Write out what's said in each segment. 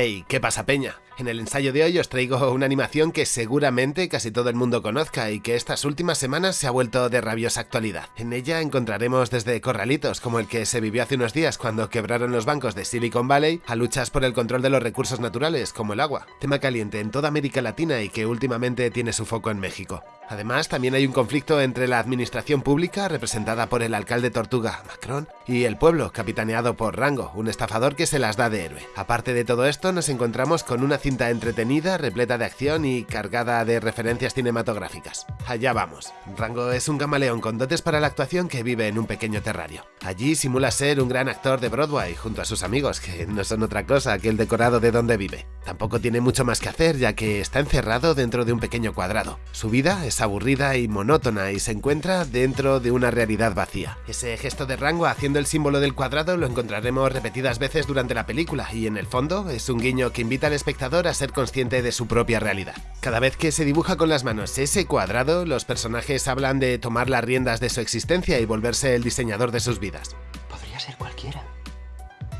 Hey, ¿qué pasa peña? En el ensayo de hoy os traigo una animación que seguramente casi todo el mundo conozca y que estas últimas semanas se ha vuelto de rabiosa actualidad. En ella encontraremos desde corralitos como el que se vivió hace unos días cuando quebraron los bancos de Silicon Valley a luchas por el control de los recursos naturales como el agua, tema caliente en toda América Latina y que últimamente tiene su foco en México. Además, también hay un conflicto entre la administración pública, representada por el alcalde Tortuga, Macron, y el pueblo, capitaneado por Rango, un estafador que se las da de héroe. Aparte de todo esto, nos encontramos con una cinta entretenida, repleta de acción y cargada de referencias cinematográficas. Allá vamos. Rango es un camaleón con dotes para la actuación que vive en un pequeño terrario. Allí simula ser un gran actor de Broadway junto a sus amigos, que no son otra cosa que el decorado de donde vive. Tampoco tiene mucho más que hacer, ya que está encerrado dentro de un pequeño cuadrado. Su vida es aburrida y monótona y se encuentra dentro de una realidad vacía. Ese gesto de rango haciendo el símbolo del cuadrado lo encontraremos repetidas veces durante la película y en el fondo es un guiño que invita al espectador a ser consciente de su propia realidad. Cada vez que se dibuja con las manos ese cuadrado, los personajes hablan de tomar las riendas de su existencia y volverse el diseñador de sus vidas. Podría ser cualquiera.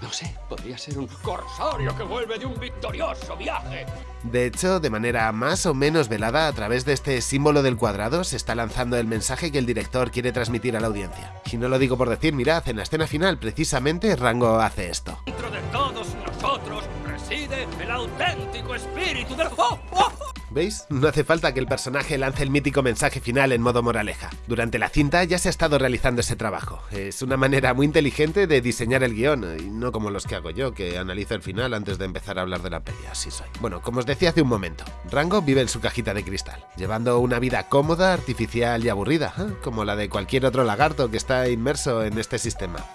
No sé, podría ser un corsario que vuelve de un victorioso viaje. De hecho, de manera más o menos velada, a través de este símbolo del cuadrado se está lanzando el mensaje que el director quiere transmitir a la audiencia. Y no lo digo por decir, mirad, en la escena final precisamente Rango hace esto. Dentro de todos nosotros reside el auténtico espíritu del... ¡Oh, oh! No hace falta que el personaje lance el mítico mensaje final en modo moraleja. Durante la cinta ya se ha estado realizando ese trabajo. Es una manera muy inteligente de diseñar el guion, y no como los que hago yo, que analizo el final antes de empezar a hablar de la peli, así soy. Bueno, como os decía hace un momento, Rango vive en su cajita de cristal, llevando una vida cómoda, artificial y aburrida, ¿eh? como la de cualquier otro lagarto que está inmerso en este sistema.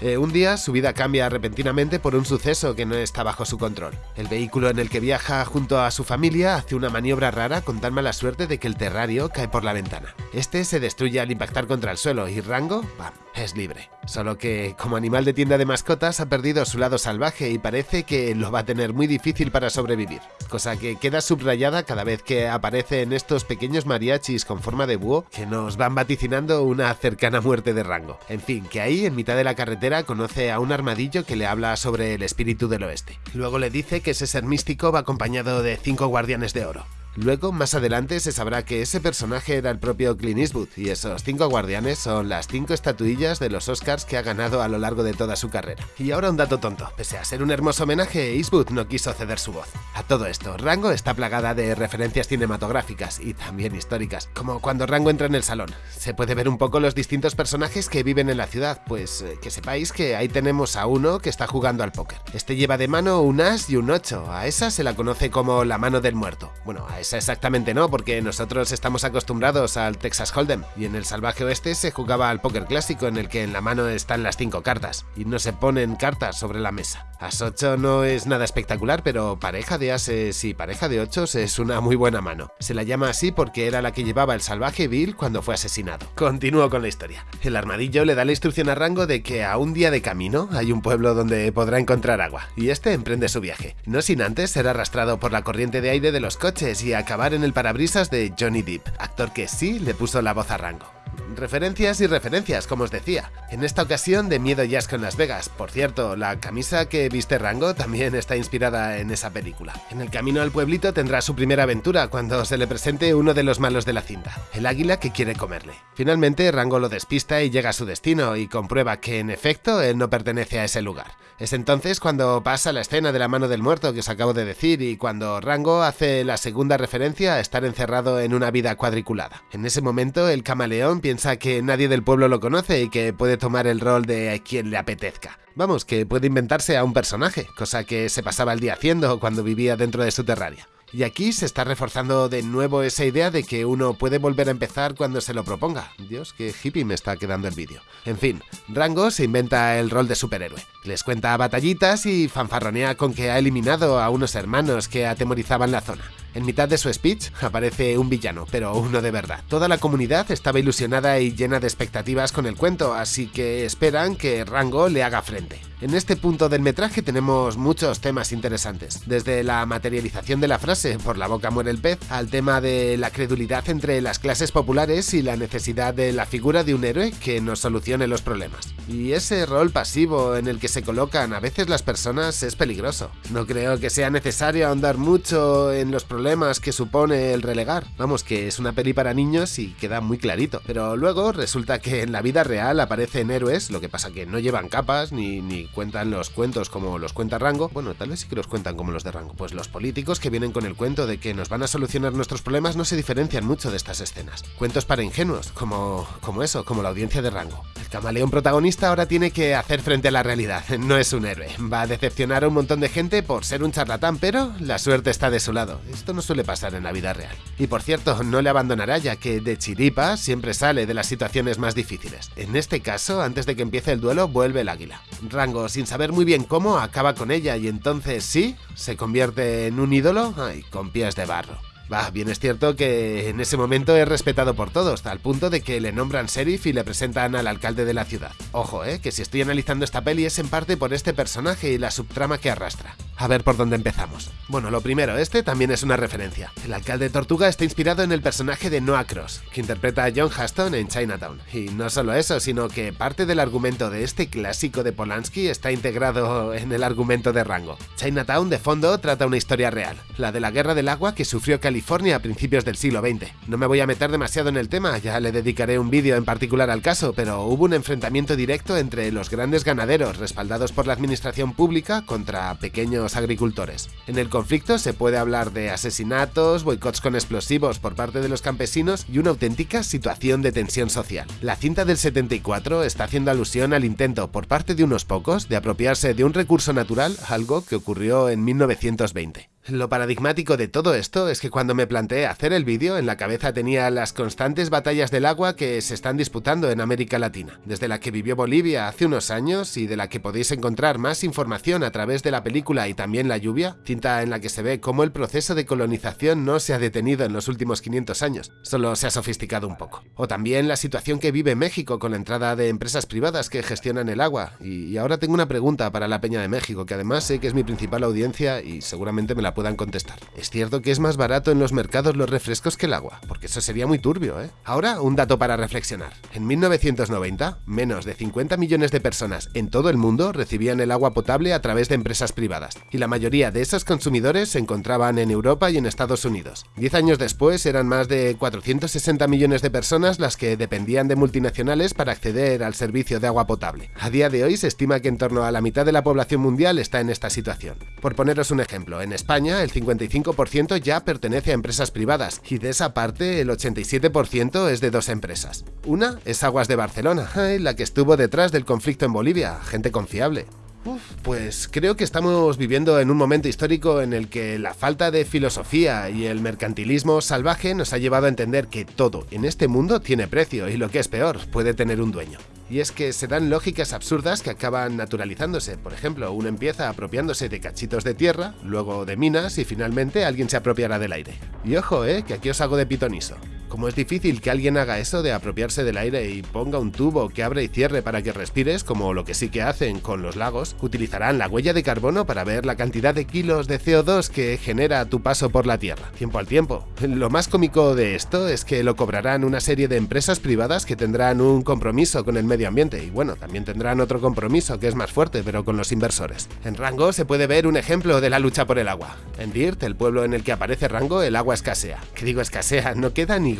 Eh, un día su vida cambia repentinamente por un suceso que no está bajo su control. El vehículo en el que viaja junto a su familia hace una maniobra rara con tan mala suerte de que el terrario cae por la ventana. Este se destruye al impactar contra el suelo y Rango, ¡pam!, es libre. Solo que, como animal de tienda de mascotas, ha perdido su lado salvaje y parece que lo va a tener muy difícil para sobrevivir. Cosa que queda subrayada cada vez que aparece en estos pequeños mariachis con forma de búho que nos van vaticinando una cercana muerte de rango. En fin, que ahí, en mitad de la carretera, conoce a un armadillo que le habla sobre el espíritu del oeste. Luego le dice que ese ser místico va acompañado de cinco guardianes de oro. Luego, más adelante, se sabrá que ese personaje era el propio Clint Eastwood, y esos cinco guardianes son las cinco estatuillas de los Oscars que ha ganado a lo largo de toda su carrera. Y ahora un dato tonto, pese a ser un hermoso homenaje, Eastwood no quiso ceder su voz. A todo esto, Rango está plagada de referencias cinematográficas y también históricas, como cuando Rango entra en el salón. Se puede ver un poco los distintos personajes que viven en la ciudad, pues eh, que sepáis que ahí tenemos a uno que está jugando al póker. Este lleva de mano un as y un 8, a esa se la conoce como la mano del muerto. Bueno, a esa exactamente no, porque nosotros estamos acostumbrados al Texas Hold'em, y en el salvaje oeste se jugaba al póker clásico en el que en la mano están las cinco cartas, y no se ponen cartas sobre la mesa. As 8 no es nada espectacular, pero pareja de ases y pareja de 8 es una muy buena mano. Se la llama así porque era la que llevaba el salvaje Bill cuando fue asesinado. Continúo con la historia. El armadillo le da la instrucción a Rango de que a un día de camino hay un pueblo donde podrá encontrar agua, y este emprende su viaje, no sin antes ser arrastrado por la corriente de aire de los coches y acabar en el parabrisas de Johnny Depp, actor que sí le puso la voz a Rango. Referencias y referencias, como os decía. En esta ocasión de Miedo y Asco en Las Vegas. Por cierto, la camisa que viste Rango también está inspirada en esa película. En el camino al pueblito tendrá su primera aventura cuando se le presente uno de los malos de la cinta, el águila que quiere comerle. Finalmente, Rango lo despista y llega a su destino y comprueba que en efecto él no pertenece a ese lugar. Es entonces cuando pasa la escena de la mano del muerto que os acabo de decir y cuando Rango hace la segunda referencia a estar encerrado en una vida cuadriculada. En ese momento el camaleón piensa que nadie del pueblo lo conoce y que puede tomar el rol de quien le apetezca. Vamos, que puede inventarse a un personaje, cosa que se pasaba el día haciendo cuando vivía dentro de su terraria. Y aquí se está reforzando de nuevo esa idea de que uno puede volver a empezar cuando se lo proponga. Dios, qué hippie me está quedando el vídeo. En fin, Rango se inventa el rol de superhéroe. Les cuenta batallitas y fanfarronea con que ha eliminado a unos hermanos que atemorizaban la zona. En mitad de su speech aparece un villano, pero uno de verdad. Toda la comunidad estaba ilusionada y llena de expectativas con el cuento, así que esperan que Rango le haga frente. En este punto del metraje tenemos muchos temas interesantes, desde la materialización de la frase por la boca muere el pez, al tema de la credulidad entre las clases populares y la necesidad de la figura de un héroe que nos solucione los problemas. Y ese rol pasivo en el que se colocan a veces las personas es peligroso. No creo que sea necesario ahondar mucho en los problemas que supone el relegar. Vamos, que es una peli para niños y queda muy clarito. Pero luego resulta que en la vida real aparecen héroes, lo que pasa que no llevan capas ni, ni cuentan los cuentos como los cuenta Rango. Bueno, tal vez sí que los cuentan como los de Rango. Pues los políticos que vienen con el cuento de que nos van a solucionar nuestros problemas no se diferencian mucho de estas escenas. Cuentos para ingenuos, como, como eso, como la audiencia de Rango. El camaleón protagonista ahora tiene que hacer frente a la realidad. No es un héroe. Va a decepcionar a un montón de gente por ser un charlatán, pero la suerte está de su lado. Esto no suele pasar en la vida real. Y por cierto, no le abandonará ya que de chiripa siempre sale de las situaciones más difíciles. En este caso, antes de que empiece el duelo, vuelve el águila. Rango, sin saber muy bien cómo, acaba con ella y entonces sí, se convierte en un ídolo ay, con pies de barro. Va, bien es cierto que en ese momento es respetado por todos, al punto de que le nombran sheriff y le presentan al alcalde de la ciudad. Ojo, eh, que si estoy analizando esta peli es en parte por este personaje y la subtrama que arrastra. A ver por dónde empezamos. Bueno, lo primero, este también es una referencia. El alcalde Tortuga está inspirado en el personaje de Noah Cross, que interpreta a John Huston en Chinatown. Y no solo eso, sino que parte del argumento de este clásico de Polanski está integrado en el argumento de Rango. Chinatown, de fondo, trata una historia real, la de la guerra del agua que sufrió California a principios del siglo XX. No me voy a meter demasiado en el tema, ya le dedicaré un vídeo en particular al caso, pero hubo un enfrentamiento directo entre los grandes ganaderos, respaldados por la administración pública, contra pequeños agricultores. En el conflicto se puede hablar de asesinatos, boicots con explosivos por parte de los campesinos y una auténtica situación de tensión social. La cinta del 74 está haciendo alusión al intento por parte de unos pocos de apropiarse de un recurso natural, algo que ocurrió en 1920. Lo paradigmático de todo esto es que cuando me planteé hacer el vídeo, en la cabeza tenía las constantes batallas del agua que se están disputando en América Latina, desde la que vivió Bolivia hace unos años y de la que podéis encontrar más información a través de la película y también La lluvia, cinta en la que se ve cómo el proceso de colonización no se ha detenido en los últimos 500 años, solo se ha sofisticado un poco. O también la situación que vive México con la entrada de empresas privadas que gestionan el agua. Y, ahora tengo una pregunta para la Peña de México, que además sé que es mi principal audiencia y seguramente me la puedan contestar. Es cierto que es más barato en los mercados los refrescos que el agua, porque eso sería muy turbio, ¿eh? Ahora, un dato para reflexionar. En 1990, menos de 50 millones de personas en todo el mundo recibían el agua potable a través de empresas privadas, y la mayoría de esos consumidores se encontraban en Europa y en Estados Unidos. Diez años después eran más de 460 millones de personas las que dependían de multinacionales para acceder al servicio de agua potable. A día de hoy se estima que en torno a la mitad de la población mundial está en esta situación. Por poneros un ejemplo, en España el 55% ya pertenece a empresas privadas y de esa parte el 87% es de dos empresas. Una es Aguas de Barcelona, la que estuvo detrás del conflicto en Bolivia, gente confiable. Uf, pues creo que estamos viviendo en un momento histórico en el que la falta de filosofía y el mercantilismo salvaje nos ha llevado a entender que todo en este mundo tiene precio y lo que es peor, puede tener un dueño. Y es que se dan lógicas absurdas que acaban naturalizándose. Por ejemplo, uno empieza apropiándose de cachitos de tierra, luego de minas y finalmente alguien se apropiará del aire. Y ojo, eh, que aquí os hago de pitoniso. Como es difícil que alguien haga eso de apropiarse del aire y ponga un tubo que abre y cierre para que respires, como lo que sí que hacen con los lagos, utilizarán la huella de carbono para ver la cantidad de kilos de CO2 que genera tu paso por la Tierra, tiempo al tiempo. Lo más cómico de esto es que lo cobrarán una serie de empresas privadas que tendrán un compromiso con el medio ambiente y bueno, también tendrán otro compromiso que es más fuerte, pero con los inversores. En Rango se puede ver un ejemplo de la lucha por el agua. En Dirt, el pueblo en el que aparece Rango, el agua escasea. ¿Qué digo escasea? No queda ni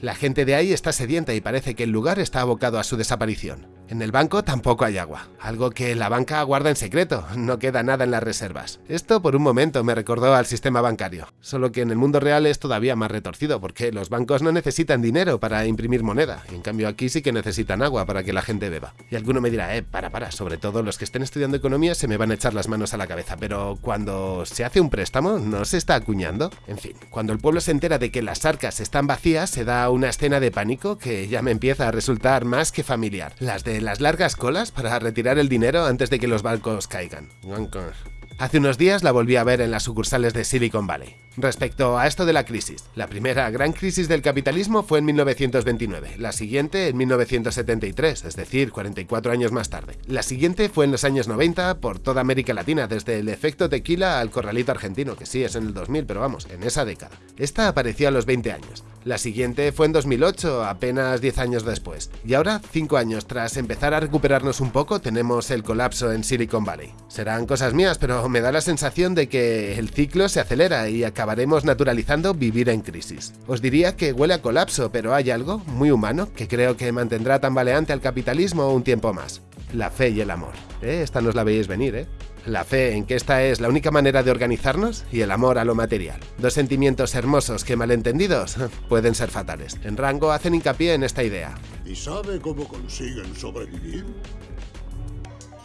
La gente de ahí está sedienta y parece que el lugar está abocado a su desaparición. En el banco tampoco hay agua, algo que la banca guarda en secreto, no queda nada en las reservas. Esto por un momento me recordó al sistema bancario, solo que en el mundo real es todavía más retorcido porque los bancos no necesitan dinero para imprimir moneda, en cambio aquí sí que necesitan agua para que la gente beba. Y alguno me dirá, eh, para, para, sobre todo los que estén estudiando economía se me van a echar las manos a la cabeza, pero cuando se hace un préstamo, ¿no se está acuñando? En fin, cuando el pueblo se entera de que las arcas están vacías, se da una escena de pánico que ya me empieza a resultar más que familiar. Las de las largas colas para retirar el dinero antes de que los bancos caigan. Hace unos días la volví a ver en las sucursales de Silicon Valley. Respecto a esto de la crisis, la primera gran crisis del capitalismo fue en 1929, la siguiente en 1973, es decir, 44 años más tarde. La siguiente fue en los años 90 por toda América Latina, desde el efecto tequila al corralito argentino, que sí es en el 2000, pero vamos, en esa década. Esta apareció a los 20 años. La siguiente fue en 2008, apenas 10 años después. Y ahora, 5 años tras empezar a recuperarnos un poco, tenemos el colapso en Silicon Valley. Serán cosas mías, pero me da la sensación de que el ciclo se acelera y acabaremos naturalizando vivir en crisis. Os diría que huele a colapso, pero hay algo muy humano que creo que mantendrá tambaleante al capitalismo un tiempo más. La fe y el amor. ¿Eh? Esta no os la veis venir, ¿eh? La fe en que esta es la única manera de organizarnos y el amor a lo material. Dos sentimientos hermosos que malentendidos pueden ser fatales. En Rango hacen hincapié en esta idea. ¿Y sabe cómo consiguen sobrevivir?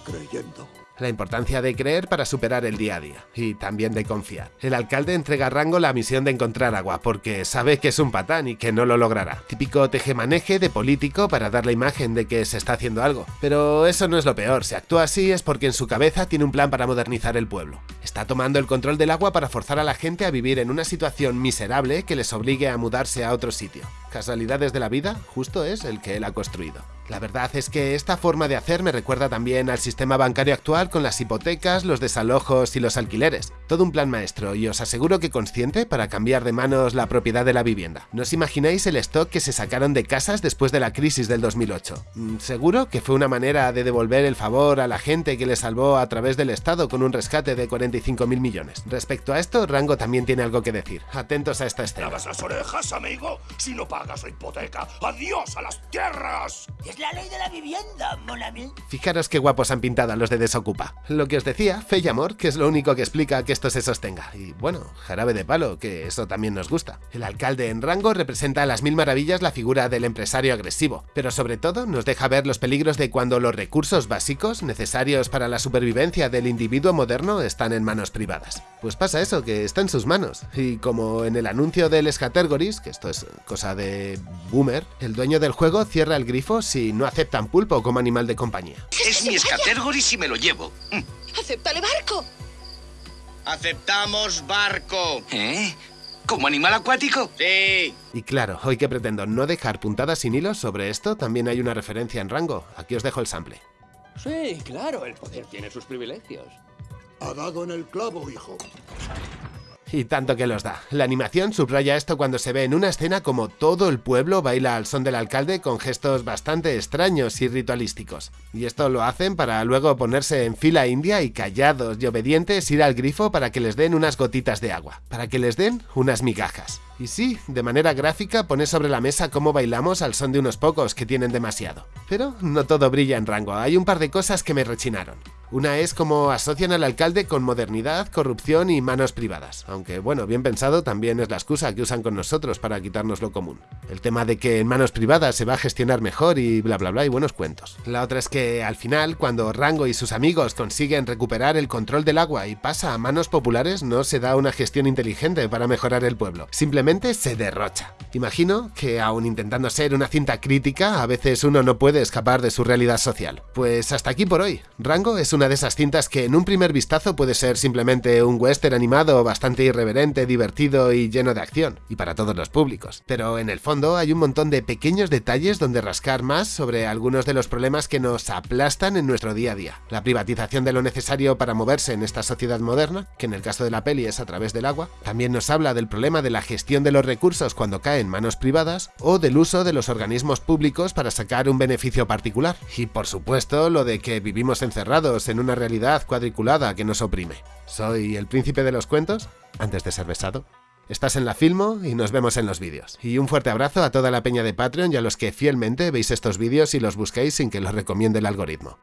Creyendo la importancia de creer para superar el día a día, y también de confiar. El alcalde entrega a Rango la misión de encontrar agua, porque sabe que es un patán y que no lo logrará. Típico tejemaneje de político para dar la imagen de que se está haciendo algo. Pero eso no es lo peor, si actúa así es porque en su cabeza tiene un plan para modernizar el pueblo. Está tomando el control del agua para forzar a la gente a vivir en una situación miserable que les obligue a mudarse a otro sitio. Casualidades de la vida, justo es el que él ha construido. La verdad es que esta forma de hacer me recuerda también al sistema bancario actual con las hipotecas, los desalojos y los alquileres. Todo un plan maestro y os aseguro que consciente para cambiar de manos la propiedad de la vivienda. ¿No os imagináis el stock que se sacaron de casas después de la crisis del 2008? Mm, seguro que fue una manera de devolver el favor a la gente que le salvó a través del Estado con un rescate de 45.000 millones. Respecto a esto, Rango también tiene algo que decir. Atentos a esta escena. las orejas, amigo! Si no pagas la hipoteca, ¡adiós a las tierras! Es la ley de la vivienda, Monami. Fijaros qué guapos han pintado a los de Desocupa. Lo que os decía, fe y amor, que es lo único que explica que esto se sostenga. Y bueno, jarabe de palo, que eso también nos gusta. El alcalde en rango representa a las mil maravillas la figura del empresario agresivo, pero sobre todo nos deja ver los peligros de cuando los recursos básicos necesarios para la supervivencia del individuo moderno están en manos privadas. Pues pasa eso, que está en sus manos. Y como en el anuncio del Scattergories, que esto es cosa de boomer, el dueño del juego cierra el grifo si no aceptan pulpo como animal de compañía. Es mi escatergoris y me lo llevo. ¡Acéptale barco! ¡Aceptamos barco! ¿Eh? ¿Como animal acuático? Sí. Y claro, hoy que pretendo no dejar puntadas sin hilos sobre esto, también hay una referencia en rango. Aquí os dejo el sample. Sí, claro, el poder tiene sus privilegios. Ha dado en el clavo, hijo. Y tanto que los da. La animación subraya esto cuando se ve en una escena como todo el pueblo baila al son del alcalde con gestos bastante extraños y ritualísticos. Y esto lo hacen para luego ponerse en fila india y callados y obedientes ir al grifo para que les den unas gotitas de agua, para que les den unas migajas. Y sí, de manera gráfica pone sobre la mesa cómo bailamos al son de unos pocos que tienen demasiado. Pero no todo brilla en rango, hay un par de cosas que me rechinaron. Una es como asocian al alcalde con modernidad, corrupción y manos privadas, aunque bueno, bien pensado también es la excusa que usan con nosotros para quitarnos lo común. El tema de que en manos privadas se va a gestionar mejor y bla bla bla y buenos cuentos. La otra es que al final, cuando Rango y sus amigos consiguen recuperar el control del agua y pasa a manos populares, no se da una gestión inteligente para mejorar el pueblo, simplemente se derrocha. Imagino que aun intentando ser una cinta crítica, a veces uno no puede escapar de su realidad social. Pues hasta aquí por hoy. Rango es una de esas cintas que en un primer vistazo puede ser simplemente un western animado bastante irreverente, divertido y lleno de acción, y para todos los públicos. Pero en el fondo hay un montón de pequeños detalles donde rascar más sobre algunos de los problemas que nos aplastan en nuestro día a día. La privatización de lo necesario para moverse en esta sociedad moderna, que en el caso de la peli es a través del agua, también nos habla del problema de la gestión de los recursos cuando caen en manos privadas, o del uso de los organismos públicos para sacar un beneficio particular. Y por supuesto, lo de que vivimos encerrados en una realidad cuadriculada que nos oprime. Soy el príncipe de los cuentos, antes de ser besado. Estás en la Filmo y nos vemos en los vídeos. Y un fuerte abrazo a toda la peña de Patreon y a los que fielmente veis estos vídeos y los busquéis sin que los recomiende el algoritmo.